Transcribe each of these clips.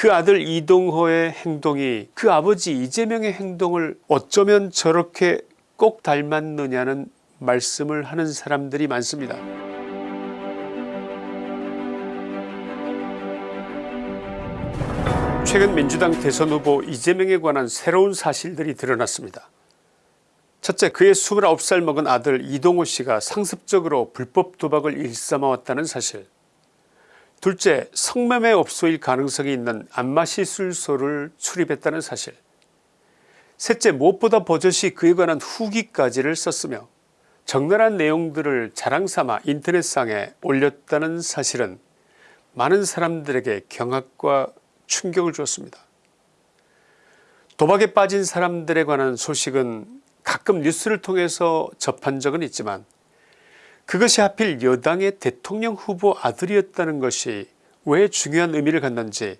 그 아들 이동호의 행동이 그 아버지 이재명의 행동을 어쩌면 저렇게 꼭 닮았느냐는 말씀을 하는 사람들이 많습니다. 최근 민주당 대선 후보 이재명에 관한 새로운 사실들이 드러났습니다. 첫째 그의 29살 먹은 아들 이동호 씨가 상습적으로 불법 도박을 일삼아왔다는 사실 둘째 성매매 업소일 가능성이 있는 안마시술소를 출입했다는 사실 셋째 무엇보다 버젓이 그에 관한 후기까지를 썼으며 적나라한 내용들을 자랑삼아 인터넷상에 올렸다는 사실은 많은 사람들에게 경악과 충격을 주었습니다. 도박에 빠진 사람들에 관한 소식은 가끔 뉴스를 통해서 접한 적은 있지만 그것이 하필 여당의 대통령 후보 아들이었다는 것이 왜 중요한 의미를 갖는지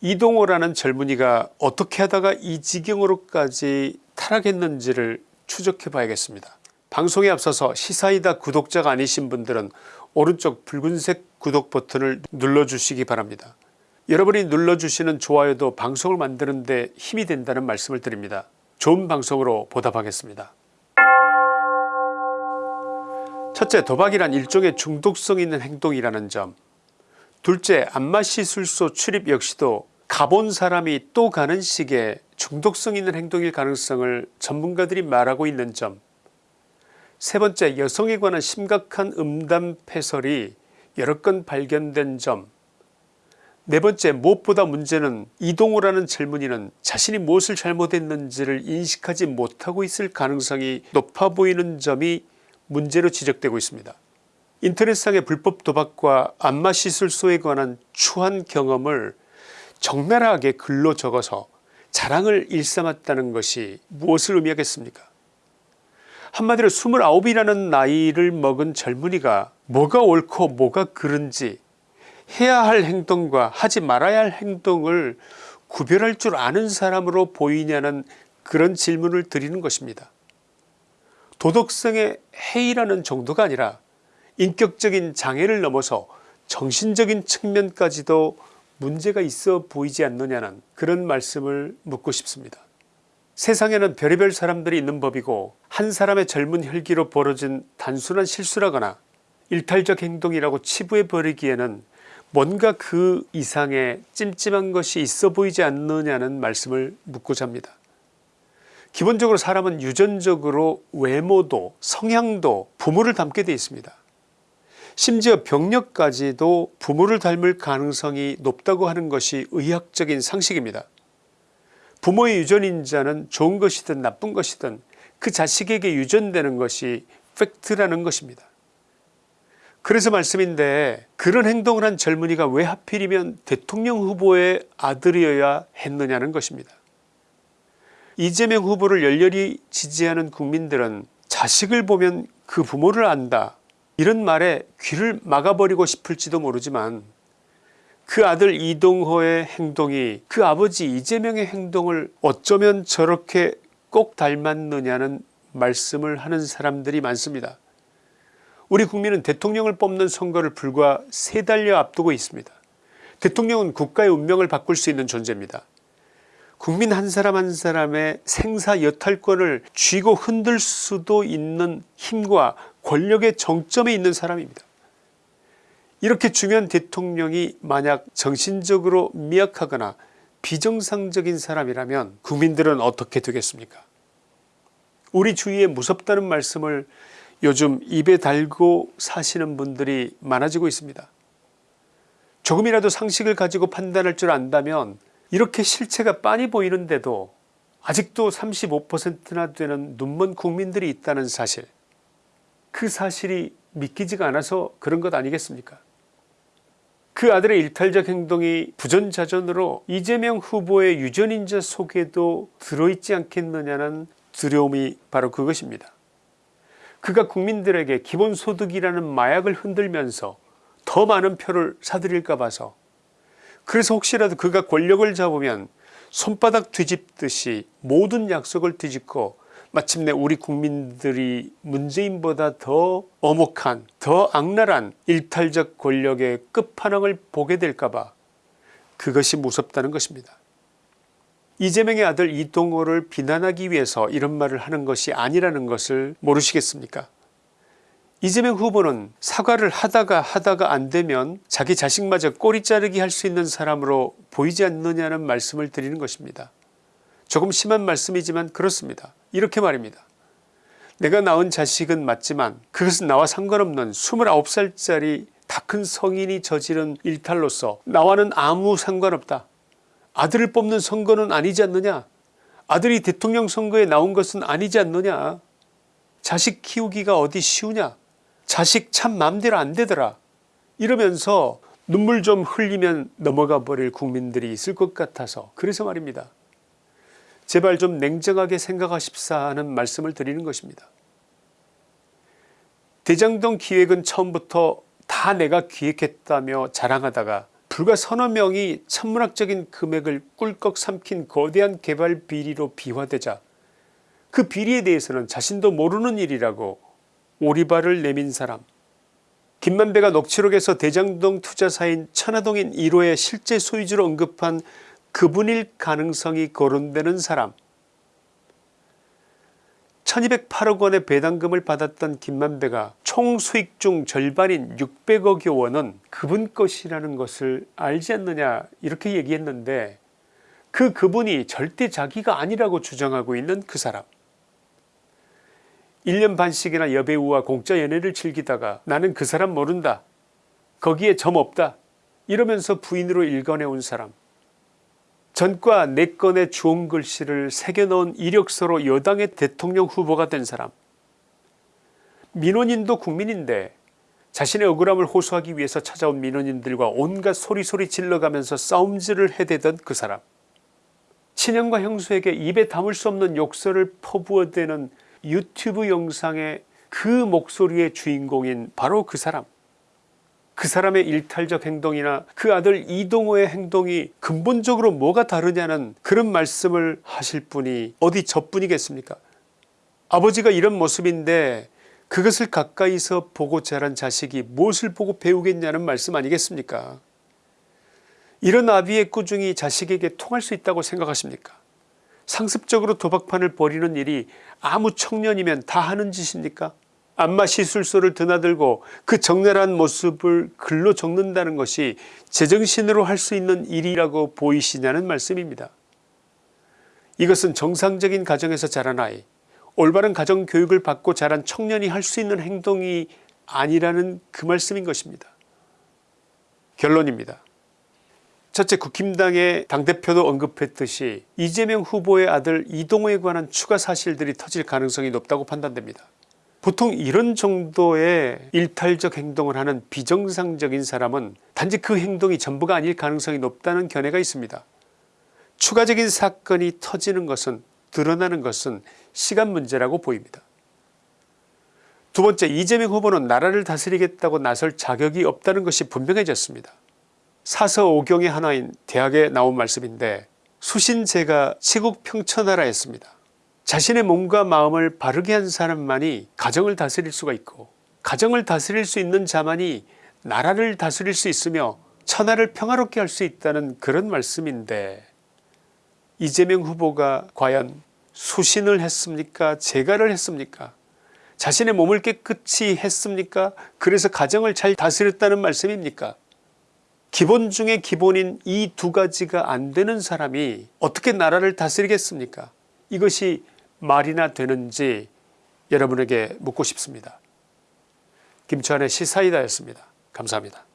이동호라는 젊은이가 어떻게 하다가 이 지경으로까지 타락했는지를 추적해 봐야겠습니다. 방송에 앞서서 시사이다 구독자가 아니신 분들은 오른쪽 붉은색 구독 버튼을 눌러주시기 바랍니다. 여러분이 눌러주시는 좋아요도 방송을 만드는 데 힘이 된다는 말씀을 드립니다. 좋은 방송으로 보답하겠습니다. 첫째 도박이란 일종의 중독성 있는 행동이라는 점. 둘째 안마시술소 출입 역시도 가본 사람이 또 가는 식의 중독성 있는 행동일 가능성을 전문가들이 말하고 있는 점. 세번째 여성에 관한 심각한 음담 패설이 여러 건 발견된 점. 네번째 무엇보다 문제는 이동호라는 젊은이는 자신이 무엇을 잘못했는지를 인식하지 못하고 있을 가능성이 높아 보이는 점이 문제로 지적되고 있습니다. 인터넷상의 불법 도박과 안마 시술소에 관한 추한 경험을 적나라하게 글로 적어서 자랑을 일삼았다는 것이 무엇을 의미하겠습니까 한마디로 29이라는 나이를 먹은 젊은이가 뭐가 옳고 뭐가 그른지 해야 할 행동과 하지 말아야 할 행동을 구별할 줄 아는 사람으로 보이냐는 그런 질문을 드리는 것입니다. 도덕성의 해이라는 정도가 아니라 인격적인 장애를 넘어서 정신적인 측면까지도 문제가 있어 보이지 않느냐는 그런 말씀을 묻고 싶습니다. 세상에는 별의별 사람들이 있는 법이고 한 사람의 젊은 혈기로 벌어진 단순한 실수라거나 일탈적 행동이라고 치부해 버리기에는 뭔가 그 이상의 찜찜한 것이 있어 보이지 않느냐는 말씀을 묻고자 합니다. 기본적으로 사람은 유전적으로 외모도 성향도 부모를 닮게 되어 있습니다. 심지어 병력까지도 부모를 닮을 가능성이 높다고 하는 것이 의학적인 상식입니다. 부모의 유전인자는 좋은 것이든 나쁜 것이든 그 자식에게 유전되는 것이 팩트라는 것입니다. 그래서 말씀인데 그런 행동을 한 젊은이가 왜 하필이면 대통령 후보의 아들이어야 했느냐는 것입니다. 이재명 후보를 열렬히 지지하는 국민들은 자식을 보면 그 부모를 안다 이런 말에 귀를 막아버리고 싶을지도 모르지만 그 아들 이동호의 행동이 그 아버지 이재명의 행동을 어쩌면 저렇게 꼭 닮았느냐는 말씀을 하는 사람들이 많습니다. 우리 국민은 대통령을 뽑는 선거를 불과 세 달여 앞두고 있습니다. 대통령은 국가의 운명을 바꿀 수 있는 존재입니다. 국민 한 사람 한 사람의 생사 여탈권을 쥐고 흔들 수도 있는 힘과 권력의 정점에 있는 사람입니다. 이렇게 중요한 대통령이 만약 정신적으로 미약하거나 비정상적인 사람이라면 국민들은 어떻게 되겠습니까 우리 주위에 무섭다는 말씀을 요즘 입에 달고 사시는 분들이 많아지고 있습니다. 조금이라도 상식을 가지고 판단할 줄 안다면 이렇게 실체가 빤히 보이는데도 아직도 35%나 되는 눈먼 국민들이 있다는 사실 그 사실이 믿기지가 않아서 그런 것 아니겠습니까 그 아들의 일탈적 행동이 부전자전으로 이재명 후보의 유전인자 속에도 들어있지 않겠느냐는 두려움이 바로 그것입니다. 그가 국민들에게 기본소득이라는 마약을 흔들면서 더 많은 표를 사들일까 봐서 그래서 혹시라도 그가 권력을 잡으면 손바닥 뒤집듯이 모든 약속을 뒤집고 마침내 우리 국민들이 문재인보다 더 어목한 더 악랄한 일탈적 권력의 끝판왕을 보게 될까봐 그것이 무섭다는 것입니다. 이재명의 아들 이동호를 비난하기 위해서 이런 말을 하는 것이 아니라는 것을 모르시겠습니까 이재명 후보는 사과를 하다가 하다가 안되면 자기 자식마저 꼬리 자르기 할 수 있는 사람으로 보이지 않느냐는 말씀을 드리는 것입니다. 조금 심한 말씀이지만 그렇습니다. 이렇게 말입니다. 내가 낳은 자식은 맞지만 그것은 나와 상관없는 29살짜리 다 큰 성인이 저지른 일탈로서 나와는 아무 상관없다. 아들을 뽑는 선거는 아니지 않느냐 아들이 대통령 선거에 나온 것은 아니지 않느냐 자식 키우기가 어디 쉬우냐 자식 참 맘대로 안되더라 이러면서 눈물 좀 흘리면 넘어가 버릴 국민들이 있을 것 같아서 그래서 말입니다. 제발 좀 냉정하게 생각하십사 하는 말씀을 드리는 것입니다. 대장동 기획은 처음부터 다 내가 기획했다며 자랑하다가 불과 서너 명이 천문학적인 금액을 꿀꺽 삼킨 거대한 개발 비리로 비화되자 그 비리에 대해서는 자신도 모르는 일이라고 오리발을 내민 사람. 김만배가 녹취록에서 대장동 투자사인 천화동인 1호의 실제 소유주로 언급한 그분일 가능성이 거론되는 사람. 1208억 원의 배당금을 받았던 김만배가 총 수익 중 절반인 600억여 원은 그분 것이라는 것을 알지 않느냐 이렇게 얘기했는데 그 그분이 절대 자기가 아니라고 주장하고 있는 그 사람 1년 반씩이나 여배우와 공짜 연애를 즐기다가 나는 그 사람 모른다. 거기에 점 없다. 이러면서 부인으로 일궈내온 사람. 전과 4건의 주홍 글씨를 새겨넣은 이력서로 여당의 대통령 후보가 된 사람. 민원인도 국민인데 자신의 억울함을 호소하기 위해서 찾아온 민원인들과 온갖 소리소리 질러가면서 싸움질을 해대던 그 사람. 친형과 형수에게 입에 담을 수 없는 욕설을 퍼부어대는 유튜브 영상의 그 목소리의 주인공인 바로 그 사람. 그 사람의 일탈적 행동이나 그 아들 이동호의 행동이 근본적으로 뭐가 다르냐는 그런 말씀을 하실 분이 어디 저뿐이겠습니까? 아버지가 이런 모습인데 그것을 가까이서 보고 자란 자식이 무엇을 보고 배우겠냐는 말씀 아니겠습니까? 이런 아비의 꾸중이 자식에게 통할 수 있다고 생각하십니까 상습적으로 도박판을 벌이는 일이 아무 청년이면 다 하는 짓입니까 안마 시술소를 드나들고 그 적나라한 모습을 글로 적는다는 것이 제정신으로 할 수 있는 일이라고 보이시냐는 말씀입니다. 이것은 정상적인 가정에서 자란 아이 올바른 가정교육을 받고 자란 청년이 할 수 있는 행동이 아니라는 그 말씀인 것입니다. 결론입니다. 첫째 국힘당의 당대표도 언급했듯이 이재명 후보의 아들 이동호에 관한 추가 사실들이 터질 가능성이 높다고 판단됩니다. 보통 이런 정도의 일탈적 행동을 하는 비정상적인 사람은 단지 그 행동이 전부가 아닐 가능성이 높다는 견해가 있습니다. 추가적인 사건이 터지는 것은 드러나는 것은 시간 문제라고 보입니다. 두 번째 이재명 후보는 나라를 다스리겠다고 나설 자격이 없다는 것이 분명해졌습니다. 사서 오경의 하나인 대학에 나온 말씀인데 수신제가 치국 평천하라 했습니다. 자신의 몸과 마음을 바르게 한 사람만이 가정을 다스릴 수가 있고 가정을 다스릴 수 있는 자만이 나라를 다스릴 수 있으며 천하를 평화롭게 할 수 있다는 그런 말씀인데 이재명 후보가 과연 수신을 했습니까? 재가를 했습니까? 자신의 몸을 깨끗이 했습니까? 그래서 가정을 잘 다스렸다는 말씀입니까 기본 중에 기본인 이 두 가지가 안 되는 사람이 어떻게 나라를 다스리겠습니까 이것이 말이나 되는지 여러분에게 묻고 싶습니다. 김치환의 시사이다였습니다. 감사합니다.